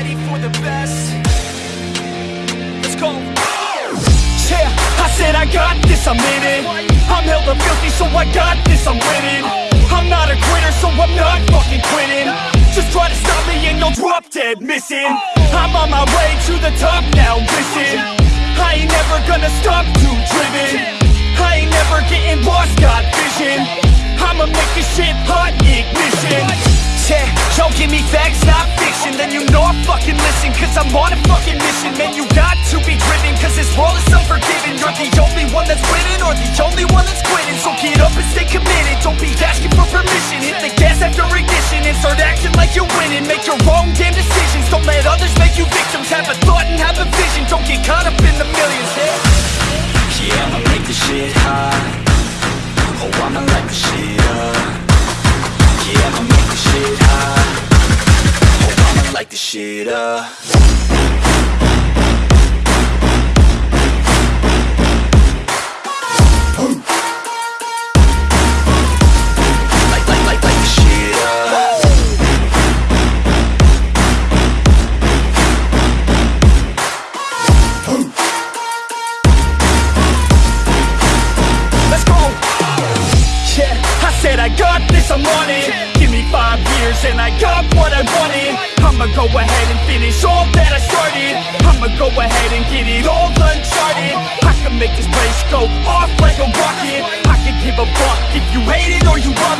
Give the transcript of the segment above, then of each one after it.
ready for the best. Let's go. Yeah, I said I got this, I'm in it. I'm hella filthy, so I got this, I'm winning. I'm not a quitter, so I'm not fucking quitting. Just try to stop me and you'll drop dead missing. I'm on my way to the top now, listen. I ain't never gonna stop, too driven. I ain't never getting lost, got vision. I'ma make this shit hot, ignition. Yo, give me facts, not fiction. Then you know I fucking listen Cause I'm on a fucking mission. Man, you got to be driven Cause this world is unforgiving. You're the only one that's winning Or the only one that's quitting. So get up and stay committed. Don't be asking for permission. Hit the gas after ignition. And start acting like you're winning. Make your own damn decisions. Don't let others make you victims. Have a thought and have a vision. Don't get caught up in the millions. Yeah. Yeah, I'ma make this shit hot Oh, I'ma light the shit up. Yeah, I'ma make this shit hot I said I got this, I'm on it. Give me five years and I got what I wanted. I'ma go ahead and finish all that I started. I'ma go ahead and get it all uncharted. I can make this place go off like a rocket. I can give a fuck if you hate it or you love it.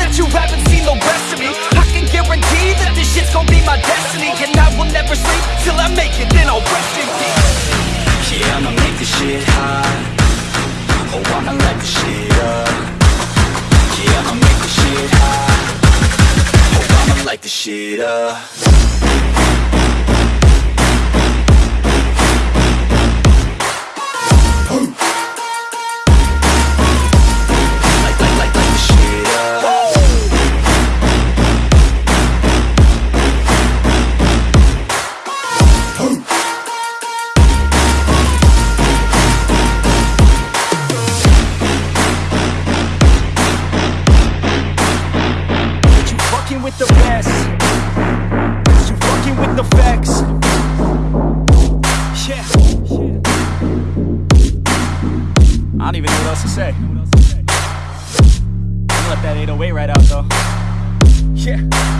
That you haven't seen the rest of me. I can guarantee that this shit's gonna be my destiny. And I will never sleep till I make it, then I'll rest in peace. Yeah, I'ma make this shit hot Oh, I'ma light this shit up Yeah, I'ma make this shit hot Oh, I'ma light this shit up with the best. You fucking with the facts. Yeah. I don't even know what else to say. I'm gonna let that 808 right out though. Yeah.